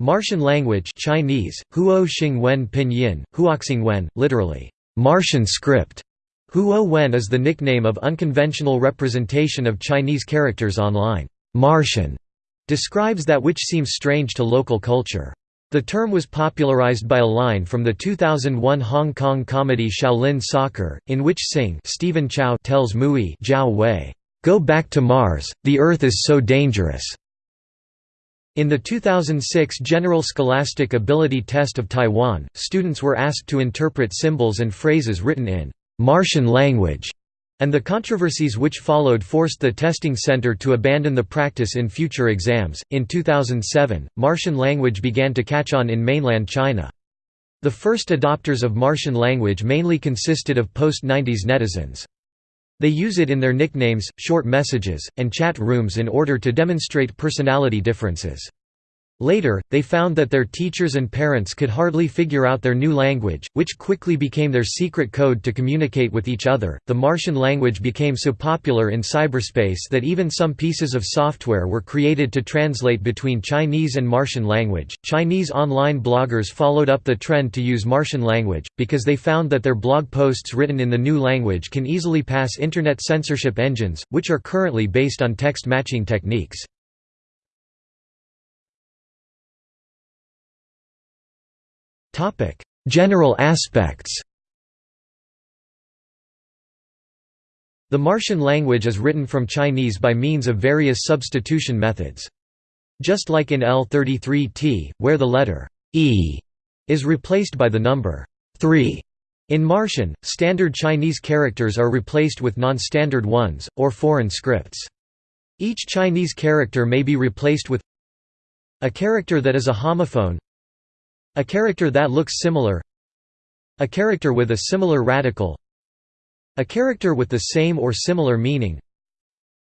Martian language Chinese, Huo Xing Wen Pinyin, Huoxing Wen, literally, Martian script. Huo Wen is the nickname of unconventional representation of Chinese characters online. Martian describes that which seems strange to local culture. The term was popularized by a line from the 2001 Hong Kong comedy Shaolin Soccer, in which Sing Stephen Chow tells Mui Zhao Wei, "'Go back to Mars, the Earth is so dangerous'". In the 2006 General Scholastic Ability Test of Taiwan, students were asked to interpret symbols and phrases written in Martian language, and the controversies which followed forced the testing center to abandon the practice in future exams. In 2007, Martian language began to catch on in mainland China. The first adopters of Martian language mainly consisted of post-90s netizens. They use it in their nicknames, short messages, and chat rooms in order to demonstrate personality differences. Later, they found that their teachers and parents could hardly figure out their new language, which quickly became their secret code to communicate with each other. The Martian language became so popular in cyberspace that even some pieces of software were created to translate between Chinese and Martian language. Chinese online bloggers followed up the trend to use Martian language, because they found that their blog posts written in the new language can easily pass internet censorship engines, which are currently based on text matching techniques. General aspects The Martian language is written from Chinese by means of various substitution methods. Just like in L33T, where the letter e is replaced by the number 3. In Martian, standard Chinese characters are replaced with non-standard ones, or foreign scripts. Each Chinese character may be replaced with a character that is a homophone a character that looks similar. A character with a similar radical. A character with the same or similar meaning.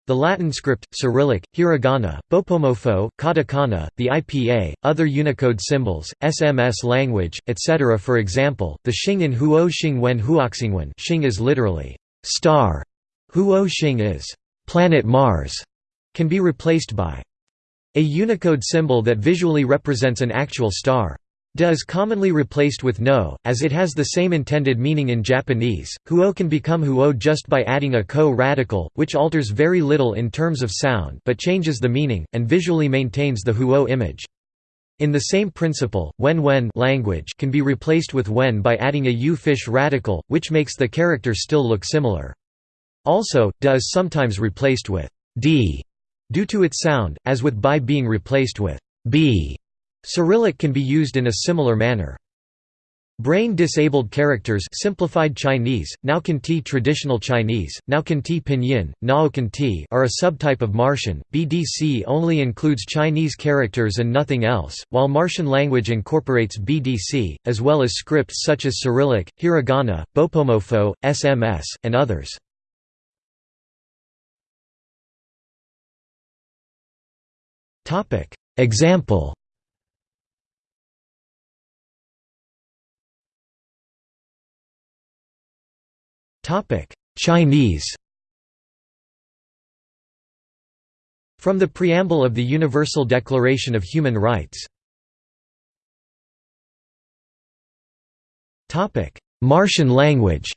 The Latin script, Cyrillic, Hiragana, Bopomofo, Katakana, the IPA, other Unicode symbols, SMS language, etc. For example, the Xing in Huo Xing Wen Huoxingwen Xing is literally, star, Huo Xing is, planet Mars, can be replaced by a Unicode symbol that visually represents an actual star. Da is commonly replaced with no, as it has the same intended meaning in Japanese. Huo can become huo just by adding a ko-radical, which alters very little in terms of sound but changes the meaning, and visually maintains the huo image. In the same principle, wen-wen language can be replaced with wen by adding a u-fish radical, which makes the character still look similar. Also, da is sometimes replaced with d due to its sound, as with by being replaced with b Cyrillic can be used in a similar manner. Brain-disabled characters simplified Chinese, Naocanti traditional Chinese, Naocanti pinyin, Naocanti are a subtype of Martian. BDC only includes Chinese characters and nothing else, while Martian language incorporates BDC, as well as scripts such as Cyrillic, Hiragana, Bopomofo, SMS, and others. Example Chinese. From the Preamble of the Universal Declaration of Human Rights. Topic: Martian language.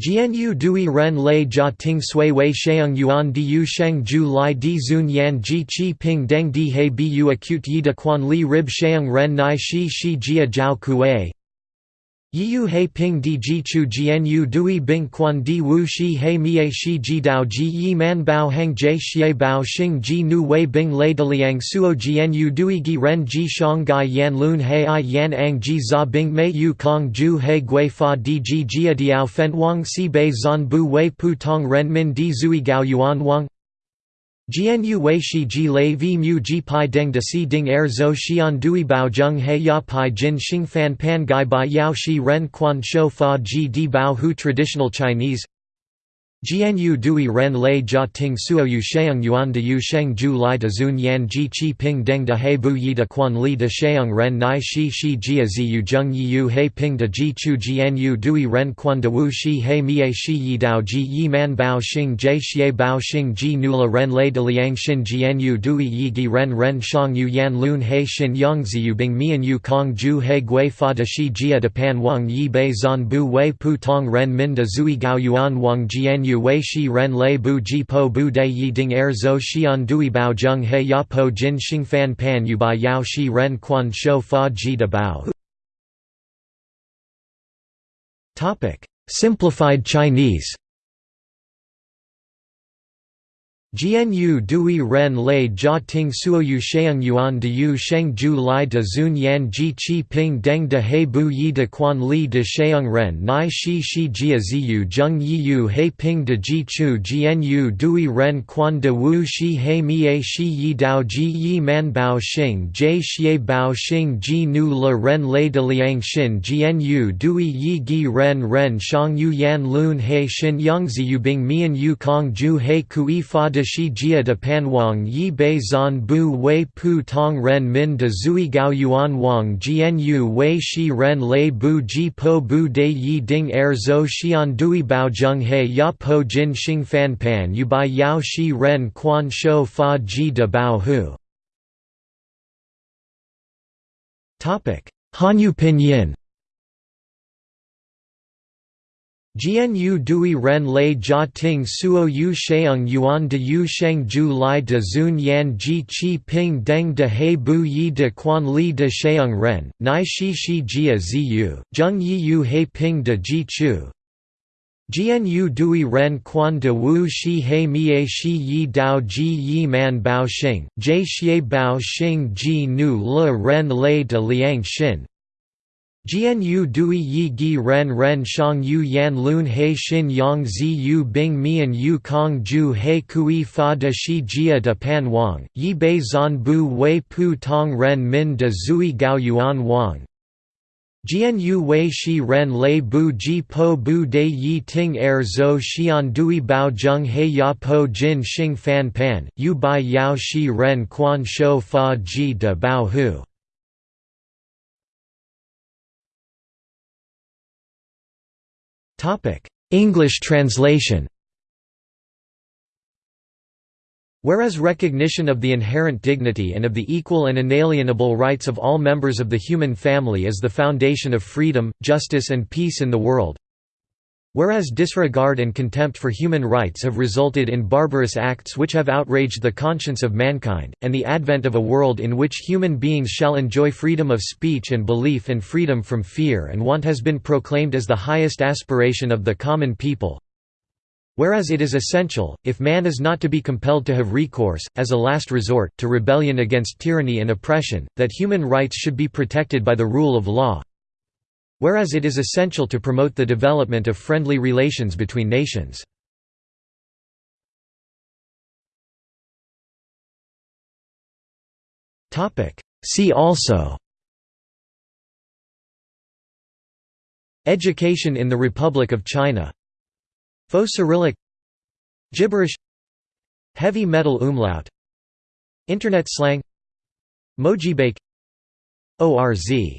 Jianyu Dui Ren Lei Jia Ting Sui Wei Sheung Yuan Diu Sheng Ju Lai Di Zun Yan Ji Qi Ping Deng Di He Bu Acute Yi De Quan Li Rib Sheung Ren Nai Shi Shi Jia Jiao Kuei Yiyu He Ping Di Ji Chu Jianyu Dui Bing Quan Di Wu Shi He Mie Shi Ji Dao Ji Yi Man Bao Heng Jie Xie Bao Xing Ji Nu Wei Bing Lei Deliang Suo Jianyu Dui Gi Ren Ji Shang Gai Yan Lun He I Yan Ang Ji Za Bing Mei Yu Kong Ju He Gui Fa Di Ji Jia Diao Fen Wang Si Bei Zan Bu Wei Pu Tong Ren Min Di Zui Gao Yuan Wang Jianyu Wei Shi Ji Lei Vi Mu Ji Pai Deng De Si Ding Er Zo Xian Dui Bao Zheng He Ya Pai Jin Xing Fan Pan Gai Bai Yao Shi Ren Quan Shou Fa Ji Di Bao Hu Traditional Chinese Jianyu Dui Ren Lei Jia Ting Suo Yu Sheung Yuan de Yu Sheng Ju Lai de Zun Yan Ji Qi Ping Deng de He Bu Yi de Quan Li de Sheung Ren Nai Shi Shi Jia Zi Yu Zheng Yi Yu He Ping de Ji Chu Jianyu Dui Ren Quan de Wu Shi He Mie Shi Yi Dao Ji Yi Man Bao Xing Jie Xie Bao Xing Ji Nula Ren Lei de Liang Xin Jianyu Dui Yi Gi Ren Ren Shang Yu Yan Lun He Xin Yang Zi Yu Bing Mian Yu Kong Ju He Gui Fa de Shi Jia de Pan Wang Yi Bei Zan Bu Wei Pu Tong Ren Min de Zui Gao Yuan Wang Jianyu Wei Shi Ren ren lei bu ji po bu de yi ding er zo xian dui bao zheng he ya po jin xing fan pan yu ba yao shi ren quan shou fa ji de bao. Simplified Chinese Jianyu Dui Ren Lei Jia Ting Suoyu Sheung Yuan de Yu Sheng Ju Lai de Zun Yan Ji Qi Ping Deng de He Bu Yi de Quan Li de Sheung Ren Nai Shi Shi Jia Ziyu Zheng Yi Yu He Ping de Ji Chu Jianyu Dui Ren Quan de Wu Shi He Mie Shi Yi Dao Ji Yi Man Bao Xing Jie Xie Bao Xing Ji Nu Le Ren Lei de Liang Xin Jianyu Dui Yi Gi Ren Ren Shang Yu Yan Lun He Xin Yang Ziyu Bing Mian Yu Kong Ju He Kui Fa de shi jia de panwang yi bei zan bu wei pu tong ren min de zui gao yuan wang jian wei shi ren lei bu ji po bu de yi ding er zo xian dui bao zheng he ya po jin xing fan pan yu bai yao shi ren quan shou fa ji de bao hu. Hanyu pinyin Jianyu Dui Ren Lei Jia Ting Suo Yu Sheung Yuan de Yu Sheng Ju Lai de Zun Yan Ji Qi Ping Deng de He Bu Yi de Quan Li de Sheung Ren, Nai Shi Shi Jia Zi Yu, Zheng Yi Yu He Ping de Ji Chu. Jianyu Dui Ren Quan de Wu Shi He Mie Shi Yi Dao Ji Yi Man Bao Xing, Jie Xie Bao Xing Ji Nu Le Ren Lei de Liang Xin, Jianyu Dui Yi Gi Ren Ren Shang Yu Yan Lun He Xin Yang Zi Yu Bing Mian Yu Kong Ju He Kui Fa De Shi Jia De Pan Wang, Yi Bei Zan Bu Wei Pu Tong Ren Min De Zui Gao Yuan Wang, Jianyu Wei Shi Ren Lei Bu Ji Po Bu De Yi Ting Er Zo Xian Dui Bao Zheng He Ya Po Jin Xing Fan Pan, Yu Bai Yao Shi Ren Quan Shou Fa Ji De Bao Hu English translation. Whereas recognition of the inherent dignity and of the equal and inalienable rights of all members of the human family is the foundation of freedom, justice and peace in the world, Whereas disregard and contempt for human rights have resulted in barbarous acts which have outraged the conscience of mankind, and the advent of a world in which human beings shall enjoy freedom of speech and belief and freedom from fear and want has been proclaimed as the highest aspiration of the common people. Whereas it is essential, if man is not to be compelled to have recourse, as a last resort, to rebellion against tyranny and oppression, that human rights should be protected by the rule of law, Whereas it is essential to promote the development of friendly relations between nations. See also. Education in the Republic of China. Faux Cyrillic. Gibberish. Heavy metal umlaut. Internet slang. Mojibake. ORZ